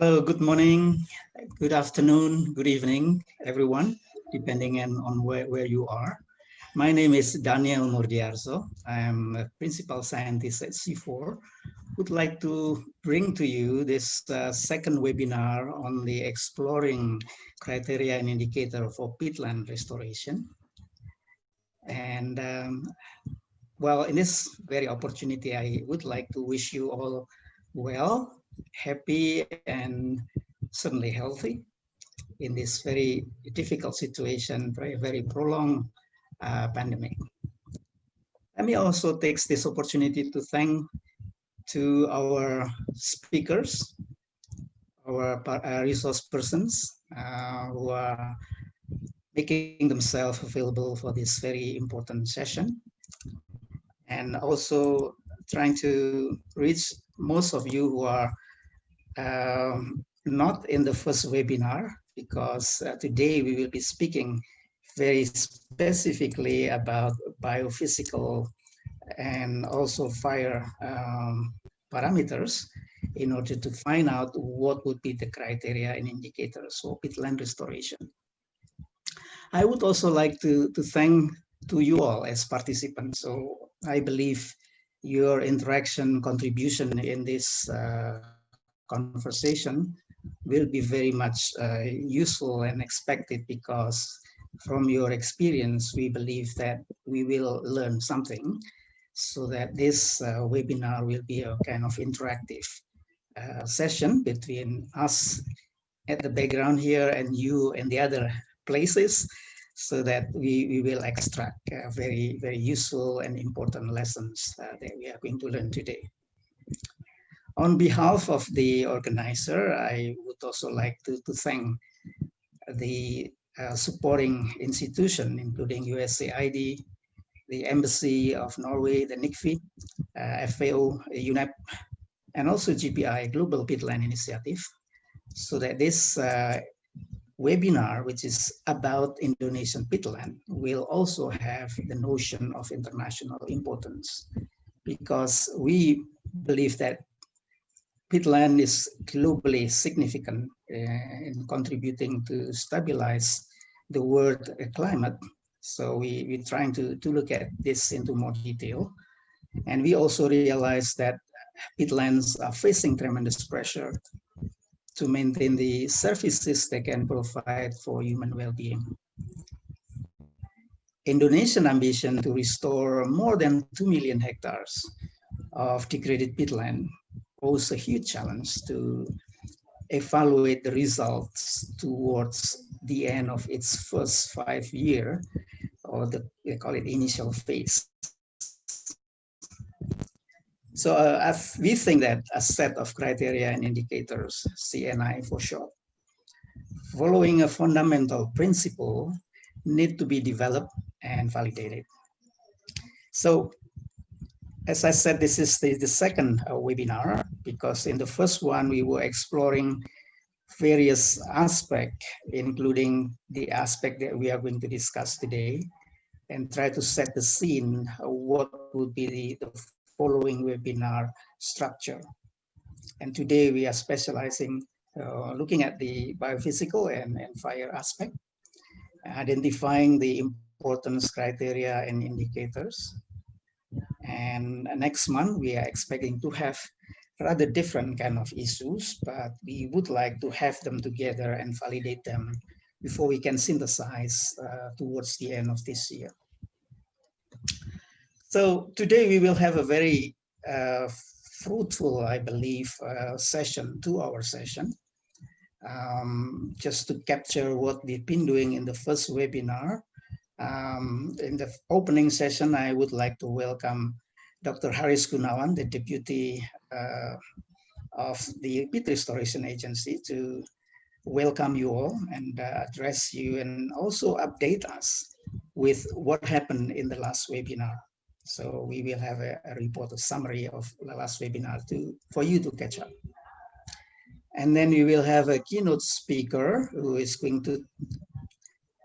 Hello, good morning, good afternoon, good evening, everyone, depending on, where, where you are. My name is Daniel Murdiyarso. I am a principal scientist at CIFOR. Would like to bring to you this uh, second webinar on the exploring criteria and indicator for peatland restoration. And um, well, in this very opportunity, I would like to wish you all well happy and certainly healthy in this very difficult situation, very, very prolonged uh, pandemic. Let me also take this opportunity to thank to our speakers, our uh, resource persons uh, who are making themselves available for this very important session and also trying to reach most of you who are um, not in the first webinar because uh, today we will be speaking very specifically about biophysical and also fire um, parameters in order to find out what would be the criteria and indicators for peatland restoration. I would also like to, to thank to you all as participants. So I believe your interaction contribution in this uh, conversation will be very much uh, useful and expected because from your experience, we believe that we will learn something so that this uh, webinar will be a kind of interactive uh, session between us at the background here and you and the other places so that we, we will extract uh, very, very useful and important lessons uh, that we are going to learn today. On behalf of the organizer, I would also like to, to thank the uh, supporting institution, including USAID, the Embassy of Norway, the NICFI, uh, FAO, UNEP, and also GPI, Global Peatland Initiative, so that this uh, webinar, which is about Indonesian peatland, will also have the notion of international importance because we believe that peatland is globally significant uh, in contributing to stabilize the world climate. So we, we're trying to, to look at this into more detail. And we also realize that peatlands are facing tremendous pressure to maintain the services they can provide for human well-being. Indonesian ambition to restore more than 2 million hectares of degraded peatland pose a huge challenge to evaluate the results towards the end of its first five year or the we call it initial phase. So uh, we think that a set of criteria and indicators, CNI for short, following a fundamental principle need to be developed and validated. So as I said, this is the, the second uh, webinar because in the first one we were exploring various aspects, including the aspect that we are going to discuss today, and try to set the scene uh, what would be the, the following webinar structure. And today we are specializing, uh, looking at the biophysical and, and fire aspect, identifying the importance criteria and indicators, and next month, we are expecting to have rather different kind of issues, but we would like to have them together and validate them before we can synthesize uh, towards the end of this year. So today we will have a very uh, fruitful, I believe, uh, session, two-hour session, um, just to capture what we've been doing in the first webinar um, in the opening session, I would like to welcome Dr. Haris Gunawan, the Deputy uh, of the Peat Restoration Agency to welcome you all and uh, address you and also update us with what happened in the last webinar. So we will have a, a report, a summary of the last webinar to for you to catch up. And then we will have a keynote speaker who is going to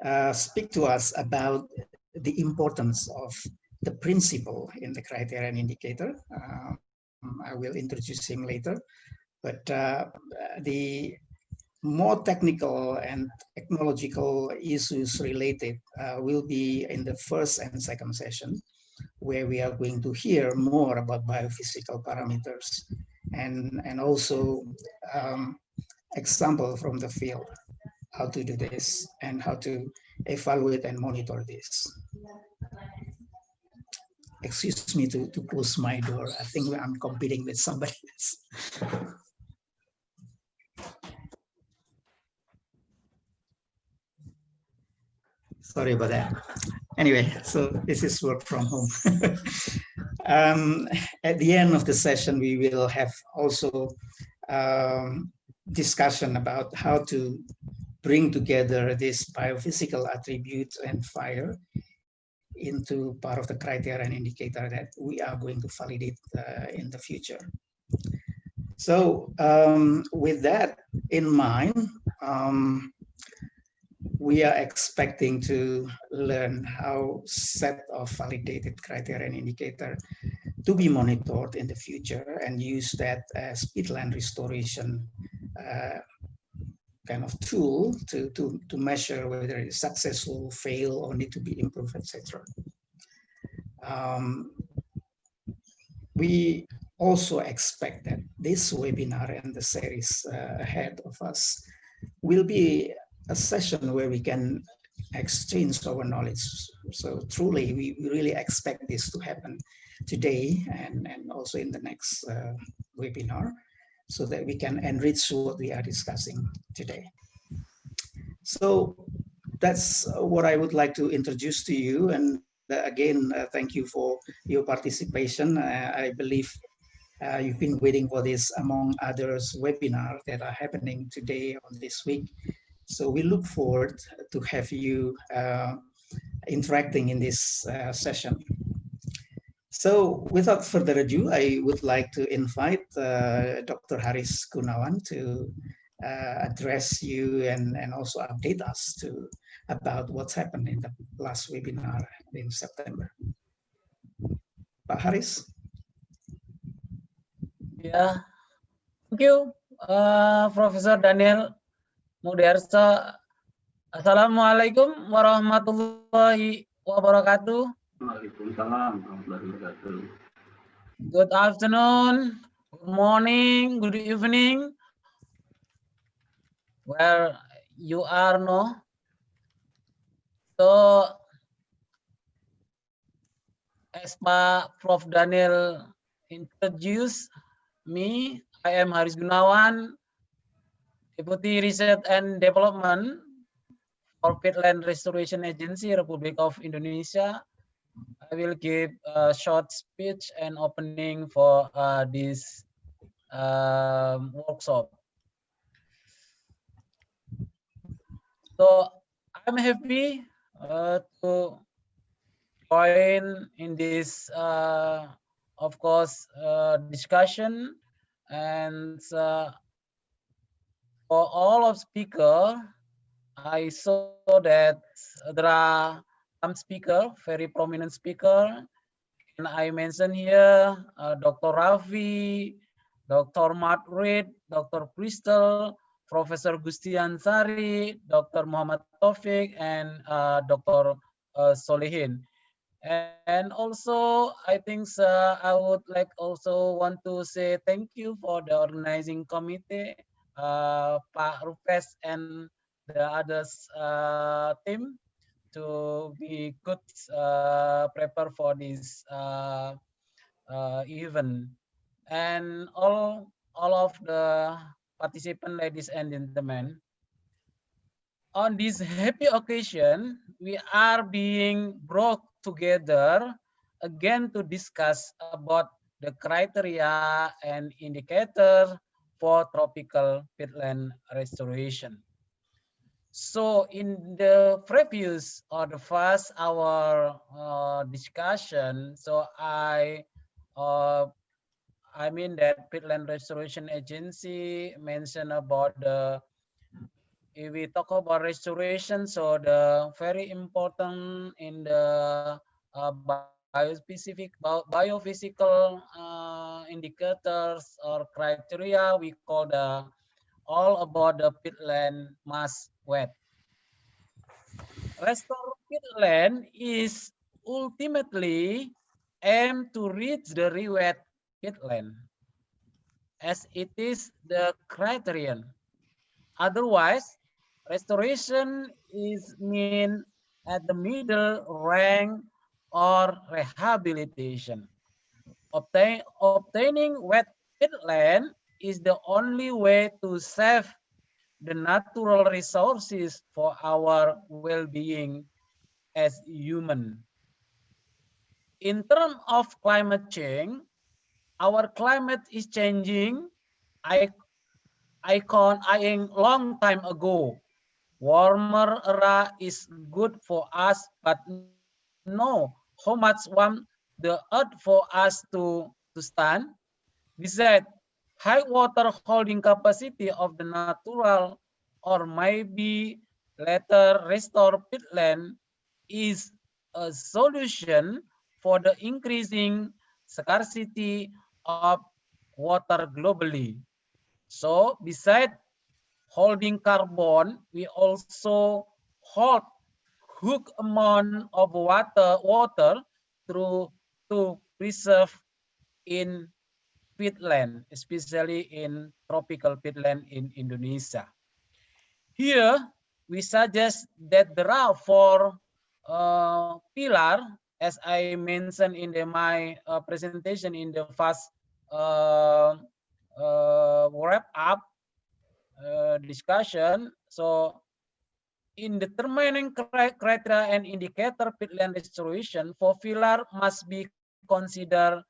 uh, speak to us about the importance of the principle in the criterion indicator. Um, I will introduce him later. but uh, the more technical and technological issues related uh, will be in the first and second session, where we are going to hear more about biophysical parameters and, and also um, example from the field, how to do this and how to evaluate and monitor this. Excuse me to, to close my door. I think I'm competing with somebody else. Sorry about that. Anyway, so this is work from home. um, at the end of the session, we will have also um, discussion about how to bring together this biophysical attribute and fire into part of the criteria and indicator that we are going to validate uh, in the future. So um, with that in mind, um, we are expecting to learn how set of validated criteria and indicator to be monitored in the future and use that as peatland restoration uh, kind of tool to, to, to measure whether it's successful, fail, or need to be improved, etc. Um, we also expect that this webinar and the series uh, ahead of us will be a session where we can exchange our knowledge. So truly, we, really expect this to happen today and, and also in the next uh, webinar so that we can enrich what we are discussing today. So that's what I would like to introduce to you. And uh, again, uh, thank you for your participation. Uh, I believe uh, you've been waiting for this among others webinar that are happening today on this week. So we look forward to have you uh, interacting in this uh, session. So without further ado, I would like to invite uh, Dr. Haris Gunawan to uh, address you and, and also update us to about what's happened in the last webinar in September. Pak Haris. Yeah, thank you, uh, Professor Daniel Murdiyarso. Assalamualaikum warahmatullahi wabarakatuh. Good afternoon, good morning, good evening. Where you are no? So, as Pak Prof. Daniel introduced me, I am Haris Gunawan, Deputy Research and Development for Peatland Restoration Agency, Republic of Indonesia. I will give a short speech and opening for uh, this um, workshop. So I'm happy uh, to join in this, uh, of course, uh, discussion and uh, for all of speaker, I saw that there are some speaker, very prominent speaker, and I mentioned here uh, Dr. Ravi, Dr. Matt Reed, Dr. Crystal, Professor Gusti Anshari, Dr. Muhammad Taufik, and uh, Dr. Uh, Solihin. And also, I think uh, I would like also want to say thank you for the organizing committee uh, Pak Rupesh and the others uh, team to be good uh, prepare for this uh, uh, event and all all of the participant ladies and gentlemen on this happy occasion we are being brought together again to discuss about the criteria and indicator for tropical peatland restoration. So in the previous or the first hour uh, discussion, so I, uh, I mean that Peatland Restoration Agency mentioned about the, if we talk about restoration, so the very important in the uh, biospecific, bio, biophysical uh, indicators or criteria. We call the all about the peatland mass wet. Restore peatland is ultimately aim to reach the rewet peatland as it is the criterion. Otherwise, restoration is mean at the middle rank or rehabilitation. Obtain, obtaining wet peatland is the only way to save the natural resources for our well-being as human. In terms of climate change, our climate is changing. I, I icon eyeing long time ago. Warmer era is good for us, but no, how much warm the earth for us to, to stand? Besides, high water holding capacity of the natural or maybe later restore peatland is a solution for the increasing scarcity of water globally. So beside holding carbon, we also hold hook amount of water water through to preserve in peatland, especially in tropical peatland in Indonesia. Here, we suggest that there are four uh, pillar, as I mentioned in the, my uh, presentation in the first uh, uh wrap up uh, discussion. So, in determining criteria and indicator peatland restoration, four pillar must be considered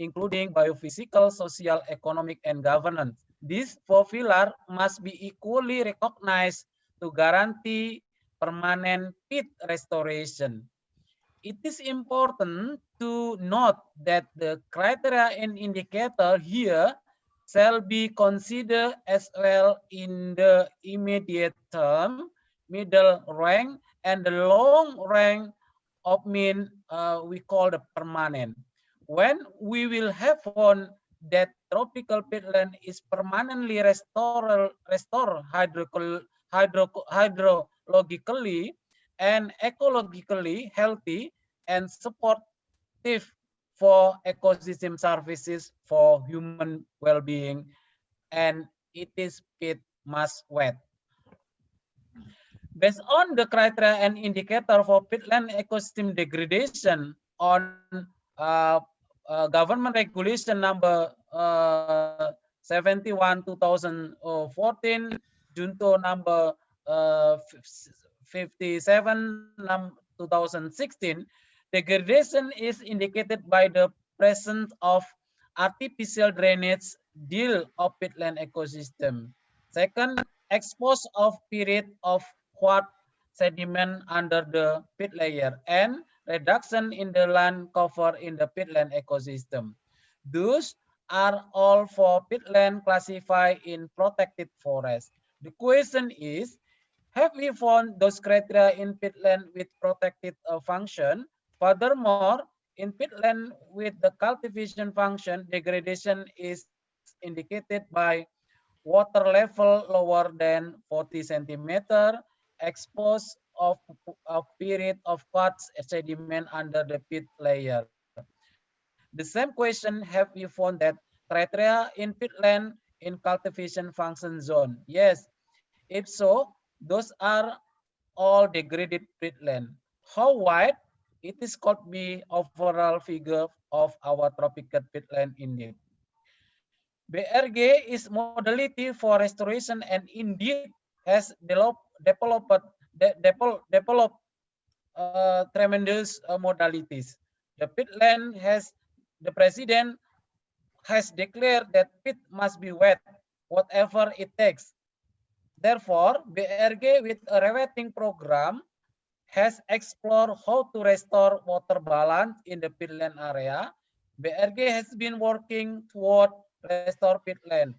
including biophysical, social, economic, and governance. These four pillars must be equally recognized to guarantee permanent peat restoration. It is important to note that the criteria and indicator here shall be considered as well in the immediate term, middle rank, and the long rank of mean uh, we call the permanent when we will have found that tropical peatland is permanently restored, restore hydro, hydrologically and ecologically healthy and supportive for ecosystem services for human well-being and it is peat must wet. Based on the criteria and indicator for peatland ecosystem degradation on uh, uh, government regulation number uh, 71 2014 juncto number uh, 57 num 2016 degradation is indicated by the presence of artificial drainage deal of peatland ecosystem. Second expose of period of quartz sediment under the peat layer. And reduction in the land cover in the peatland ecosystem. Those are all for peatland classified in protected forest. The question is, have we found those criteria in peatland with protected uh, function? Furthermore, in peatland with the cultivation function, degradation is indicated by water level lower than 40 centimeter, exposed of period of quartz sediment under the peat layer. The same question, have you found that criteria in peatland in cultivation function zone? Yes, if so, those are all degraded peatland. How wide? It is called be overall figure of our tropical peatland indeed. BRG is modality for restoration and indeed has developed, developed de develop, uh, tremendous uh, modalities. The pit land has, the president has declared that peat must be wet, whatever it takes. Therefore, BRG with a rewetting program has explored how to restore water balance in the peatland area. BRG has been working toward restore peatland.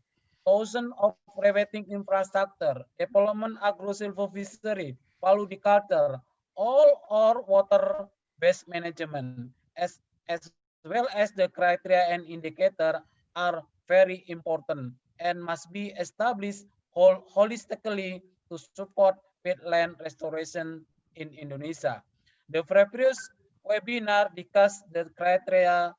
Thousands of rewetting infrastructure, development agro-silvofishery, Paludiculture, all are water-based management as, as well as the criteria and indicator are very important and must be established hol holistically to support peatland restoration in Indonesia. The previous webinar discussed the criteria,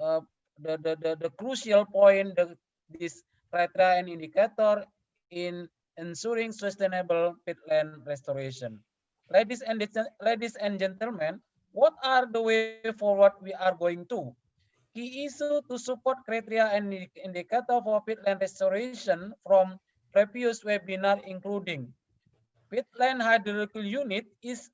uh, the, the, the, the, crucial point, the, this criteria and indicator in ensuring sustainable peatland restoration. Ladies and, ladies and gentlemen, what are the way forward we are going to? Key issue to support criteria and indicator for peatland restoration from previous webinar including peatland hydrological unit is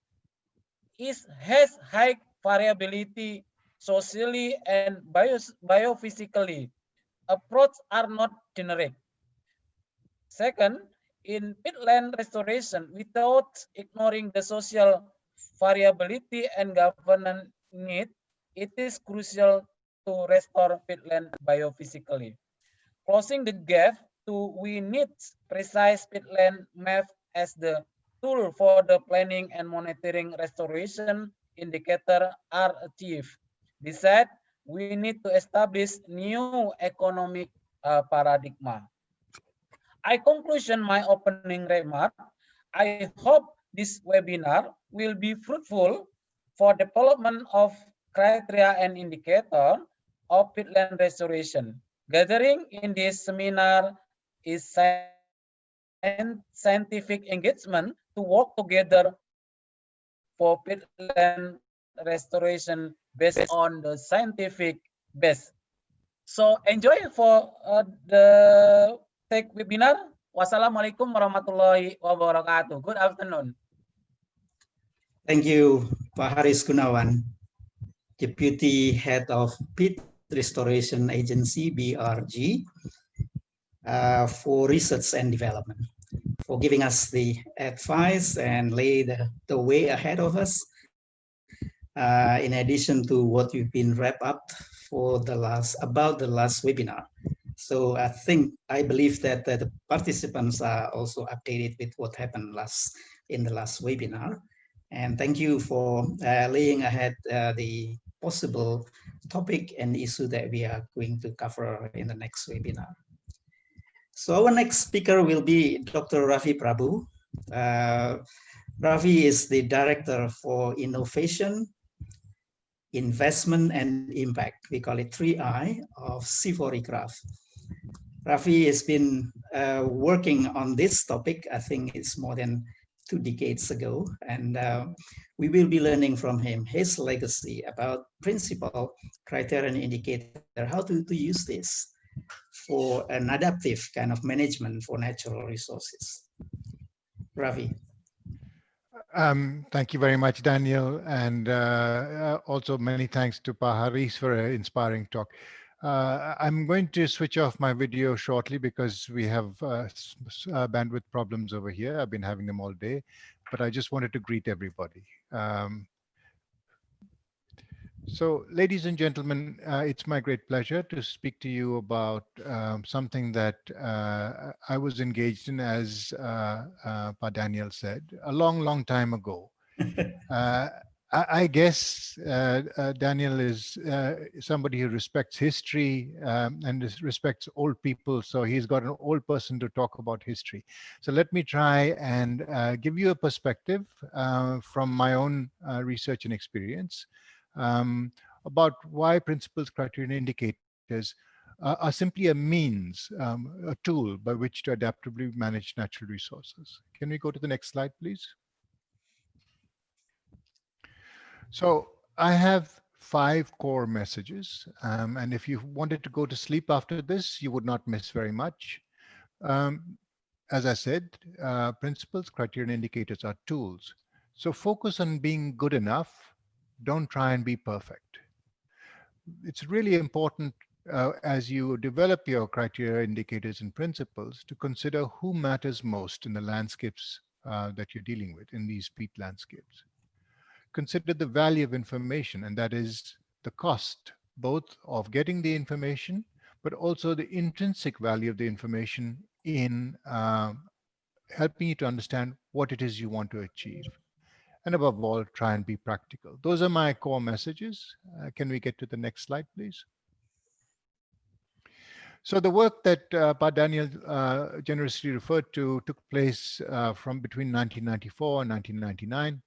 is has high variability socially and bio, biophysically. Approach are not generic. Second, in peatland restoration, without ignoring the social variability and governance need, it is crucial to restore peatland biophysically. Closing the gap to we need precise peatland map as the tool for the planning and monitoring restoration indicator are achieved. Besides, we need to establish new economic uh, paradigm. I conclusion my opening remark. I hope this webinar will be fruitful for development of criteria and indicator of peatland restoration. Gathering in this seminar is scientific engagement to work together for peatland restoration based on the scientific base. So enjoy for uh, the take webinar. Wassalamualaikum warahmatullahi wabarakatuh. Good afternoon. Thank you, Pak Haris Gunawan, Deputy Head of Peat Restoration Agency, BRG, uh, for research and development for giving us the advice and lay the, the way ahead of us. Uh, in addition to what you've been wrapped up for the last, about the last webinar. So I think, I believe that, the participants are also updated with what happened last in the last webinar. And thank you for uh, laying ahead uh, the possible topic and issue that we are going to cover in the next webinar. So our next speaker will be Dr. Ravi Prabhu. Uh, Ravi is the Director for Innovation, Investment and Impact. We call it 3I of CIFOR-ICRAF. Ravi has been uh, working on this topic, I think it's more than two decades ago, and uh, we will be learning from him his legacy about principle, criterion indicator, how to, to use this for an adaptive kind of management for natural resources. Ravi. Um, thank you very much, Daniel, and uh, uh also many thanks to Pak Haris for an inspiring talk. Uh, I'm going to switch off my video shortly because we have uh, uh, bandwidth problems over here. I've been having them all day, but I just wanted to greet everybody. Um, so, ladies and gentlemen, uh, it's my great pleasure to speak to you about um, something that uh, I was engaged in, as uh, uh Pa Daniel said, a long, long time ago. Uh, I, I, guess uh, Daniel is somebody who respects history um, and respects old people, so he's got an old person to talk about history. So let me try and give you a perspective from my own research and experience um, about why principles, criteria, and indicators uh, are simply a means, um, a tool by which to adaptively manage natural resources. Can we go to the next slide, please? So I have five core messages. Um, and if you wanted to go to sleep after this, you would not miss very much. Um, as I said, uh, principles, criteria, and indicators are tools. So focus on being good enough don't try and be perfect. It's really important uh, as you develop your criteria, indicators, and principles to consider who matters most in the landscapes uh, that you're dealing with in these peat landscapes. Consider the value of information, and that is the cost, both of getting the information, but also the intrinsic value of the information in uh, helping you to understand what it is you want to achieve. and above all, try and be practical. Those are my core messages. Uh, can we get to the next slide, please? So the work that uh, Pa Daniel uh, generously referred to took place uh, from between 1994 and 1999.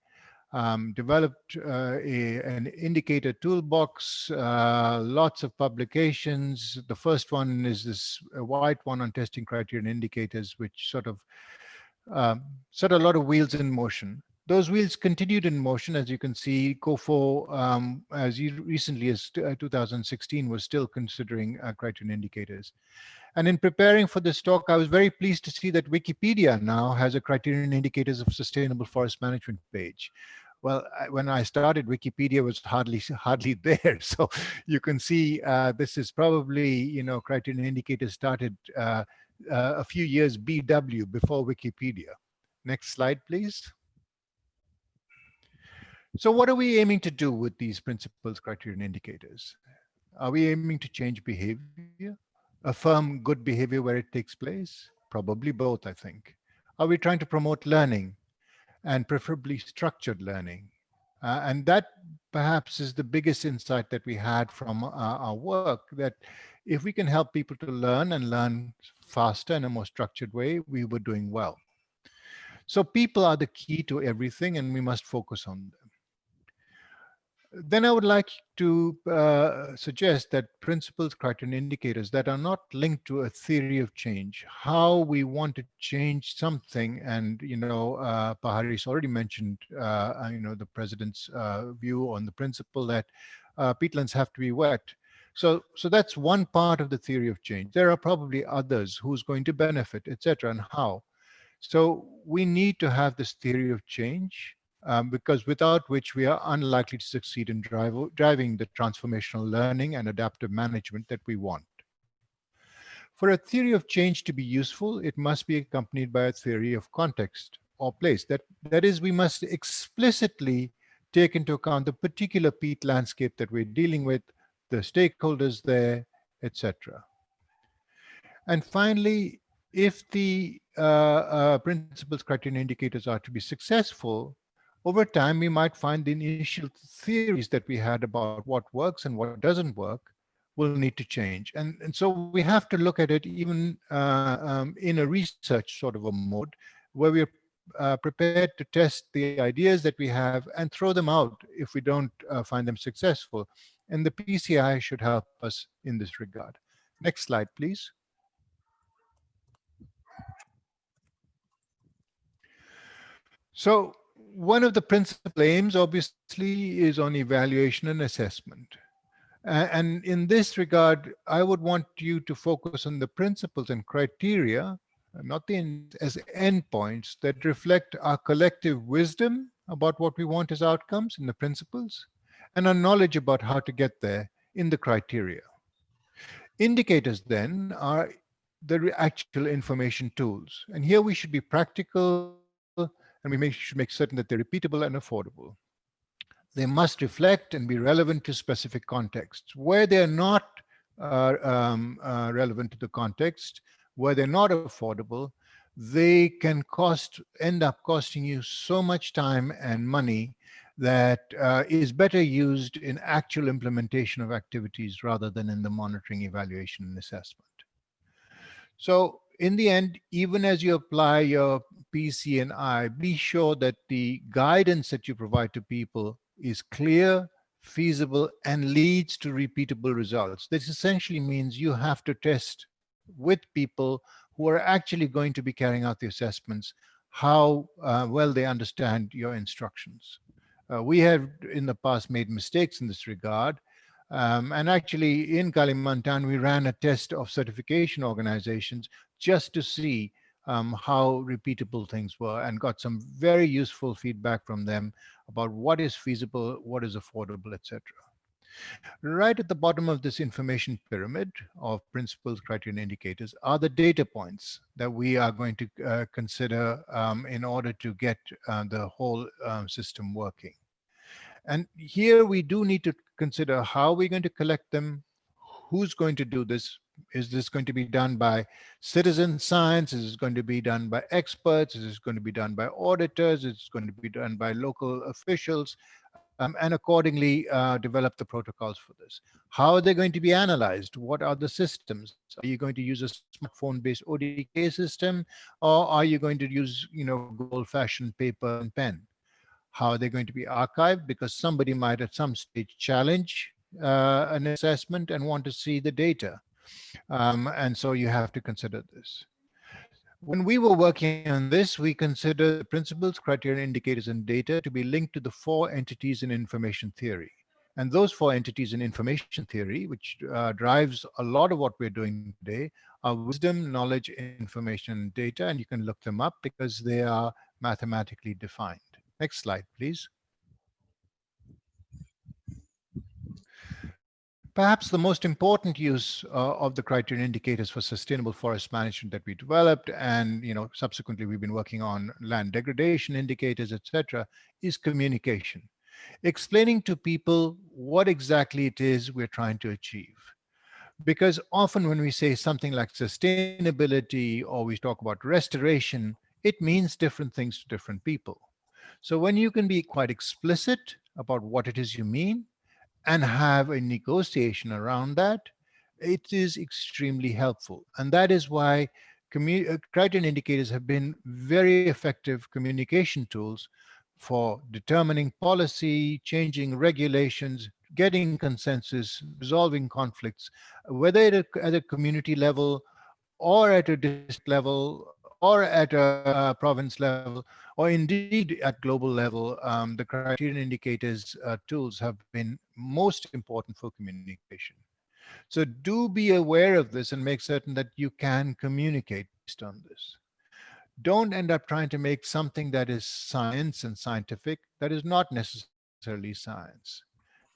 Um, developed uh, a, an indicator toolbox, uh, lots of publications. The first one is this white one on testing criteria and indicators, which sort of um, set a lot of wheels in motion those wheels continued in motion. As you can see, COFO, um, as recently as uh, 2016, was still considering uh, criterion indicators. And in preparing for this talk, I was very pleased to see that Wikipedia now has a criterion indicators of sustainable forest management page. Well, when I started, Wikipedia was hardly hardly there. So you can see uh, this is probably, you know, criterion indicators started uh, uh, a few years BW before Wikipedia. Next slide, please. So what are we aiming to do with these principles, criteria, and indicators? Are we aiming to change behavior, affirm good behavior where it takes place? Probably both, I think. Are we trying to promote learning and preferably structured learning? Uh, and that perhaps is the biggest insight that we had from uh, our work, that if we can help people to learn and learn faster in a more structured way, we were doing well. So people are the key to everything and we must focus on them. Then I would like to uh, suggest that principles, criteria, and indicators that are not linked to a theory of change, how we want to change something. And, you know, uh, Pak Haris already mentioned, uh, uh, you know, the president's uh, view on the principle that uh, peatlands have to be wet. So, so that's one part of the theory of change. There are probably others who's going to benefit, etc., and how. So we need to have this theory of change um, because without which we are unlikely to succeed in drive, driving the transformational learning and adaptive management that we want. For a theory of change to be useful, it must be accompanied by a theory of context or place. That, that is, we must explicitly take into account the particular peat landscape that we're dealing with, the stakeholders there, etc. And finally, if the uh, uh, principles, criteria, indicators are to be successful, over time, we might find the initial theories that we had about what works and what doesn't work will need to change. And, and so we have to look at it even uh, um, in a research sort of a mode where we're uh, prepared to test the ideas that we have and throw them out if we don't uh, find them successful. And the PCI should help us in this regard. Next slide, please. So one of the principal aims, obviously, is on evaluation and assessment. And in this regard, I would want you to focus on the principles and criteria, not the as endpoints that reflect our collective wisdom about what we want as outcomes in the principles, and our knowledge about how to get there in the criteria. Indicators then are the actual information tools. And here we should be practical and we should make certain that they're repeatable and affordable. They must reflect and be relevant to specific contexts. Where they're not uh, um, uh, relevant to the context, where they're not affordable, they can cost, end up costing you so much time and money that uh, is better used in actual implementation of activities rather than in the monitoring, evaluation, and assessment. So in the end, even as you apply your PC and I, be sure that the guidance that you provide to people is clear, feasible, and leads to repeatable results. This essentially means you have to test with people who are actually going to be carrying out the assessments, how uh, well they understand your instructions. Uh, we have in the past made mistakes in this regard, um, and actually in Kalimantan, we ran a test of certification organizations just to see um, how repeatable things were and got some very useful feedback from them about what is feasible, what is affordable, etc. Right at the bottom of this information pyramid of principles, criteria, and indicators are the data points that we are going to uh, consider um, in order to get uh, the whole um, system working. And here we do need to consider how we're going to collect them, who's going to do this? Is this going to be done by citizen science? Is this going to be done by experts? Is this going to be done by auditors? Is this going to be done by local officials? Um, and accordingly uh, develop the protocols for this. How are they going to be analyzed? What are the systems? Are you going to use a smartphone-based ODK system, or are you going to use, you know, old-fashioned paper and pen? How are they going to be archived? Because somebody might at some stage challenge uh, an assessment and want to see the data. Um, and so you have to consider this. When we were working on this, we considered the principles, criteria, indicators, and data to be linked to the four entities in information theory. And those four entities in information theory, which uh, drives a lot of what we're doing today, are wisdom, knowledge, information, data. And you can look them up because they are mathematically defined. Next slide, please. Perhaps the most important use uh, of the criteria indicators for sustainable forest management that we developed and you know subsequently we've been working on land degradation indicators, etc., is communication. Explaining to people what exactly it is we're trying to achieve. Because often when we say something like sustainability or we talk about restoration, it means different things to different people. So when you can be quite explicit about what it is you mean, and have a negotiation around that, it is extremely helpful. And that is why uh, criterion indicators have been very effective communication tools for determining policy, changing regulations, getting consensus, resolving conflicts, whether at a, at a community level or at a district level or at a uh, province level, or indeed at global level, um, the criterion indicators uh, tools have been most important for communication. So do be aware of this and make certain that you can communicate based on this. Don't end up trying to make something that is science and scientific that is not necessarily science.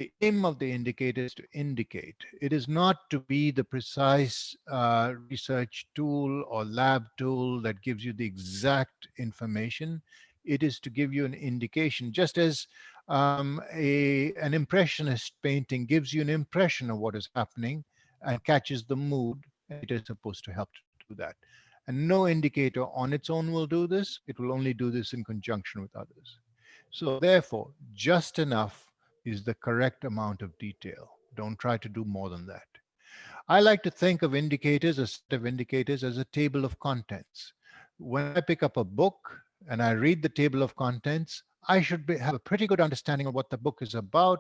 The aim of the indicator is to indicate. It is not to be the precise uh, research tool or lab tool that gives you the exact information. It is to give you an indication, just as um, a, an impressionist painting gives you an impression of what is happening and catches the mood. It is supposed to help to do that. And no indicator on its own will do this. It will only do this in conjunction with others. So therefore, just enough is the correct amount of detail. Don't try to do more than that. I like to think of indicators, a set of indicators as a table of contents. When I pick up a book and I read the table of contents, I should be, have a pretty good understanding of what the book is about.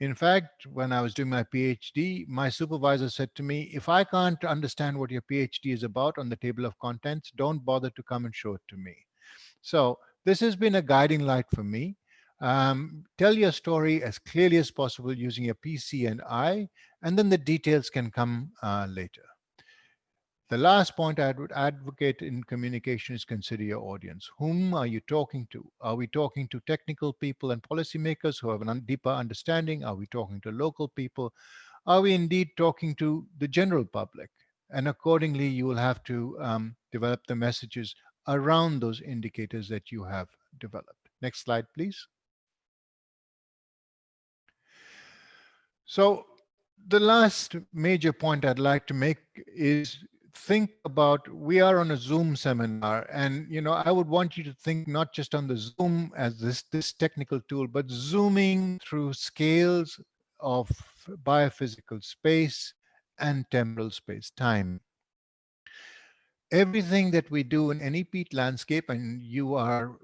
In fact, when I was doing my PhD, my supervisor said to me, if I can't understand what your PhD is about on the table of contents, don't bother to come and show it to me. So this has been a guiding light for me. Um, tell your story as clearly as possible using your PC and I, and then the details can come uh, later. The last point I would advocate in communication is consider your audience. Whom are you talking to? Are we talking to technical people and policymakers who have a deeper understanding? Are we talking to local people? Are we indeed talking to the general public? And accordingly, you will have to um, develop the messages around those indicators that you have developed. Next slide, please. So the last major point I'd like to make is think about we are on a zoom seminar and you know i would want you to think not just on the zoom as this this technical tool but zooming through scales of biophysical space and temporal space time. Everything that we do in any peat landscape and you are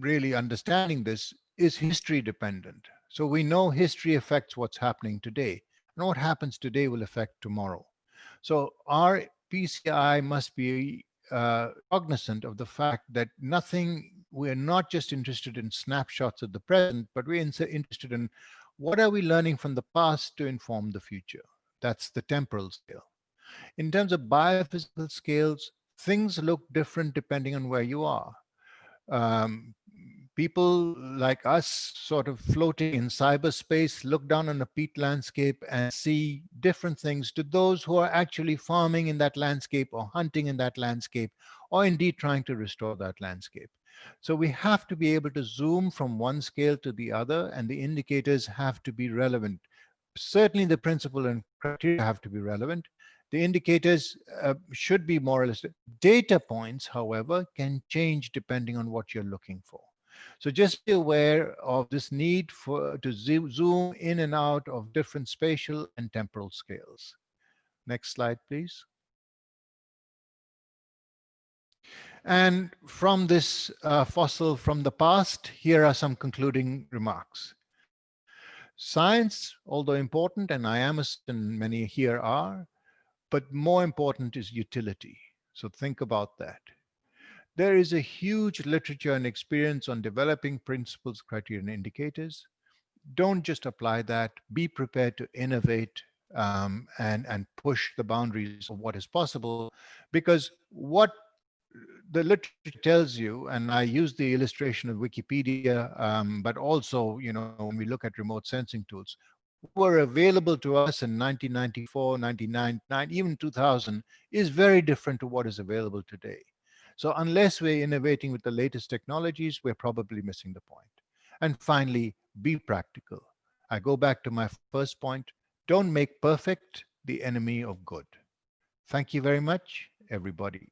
really understanding this is history dependent so we know history affects what's happening today. And what happens today will affect tomorrow. So our PCI must be uh, cognizant of the fact that nothing, we're not just interested in snapshots of the present, but we're interested in what are we learning from the past to inform the future. That's the temporal scale. In terms of biophysical scales, things look different depending on where you are. Um, people like us sort of floating in cyberspace look down on a peat landscape and see different things to those who are actually farming in that landscape or hunting in that landscape or indeed trying to restore that landscape. So we have to be able to zoom from one scale to the other and the indicators have to be relevant. certainly the principle and criteria have to be relevant. The indicators uh, should be more or less. Data points, however, can change depending on what you're looking for. So just be aware of this need for to zoom in and out of different spatial and temporal scales. Next slide, please. And from this uh, fossil from the past, here are some concluding remarks. Science, although important, and I am, and many here are, but more important is utility. So think about that. There is a huge literature and experience on developing principles, criteria, and indicators. Don't just apply that. Be prepared to innovate um, and, and push the boundaries of what is possible. Because what the literature tells you, and I use the illustration of Wikipedia, um, but also, you know, when we look at remote sensing tools, were available to us in 1994, 1999, even 2000 is very different to what is available today. So unless we're innovating with the latest technologies, we're probably missing the point. And finally, be practical. I go back to my first point. Don't make perfect the enemy of good. Thank you very much, everybody.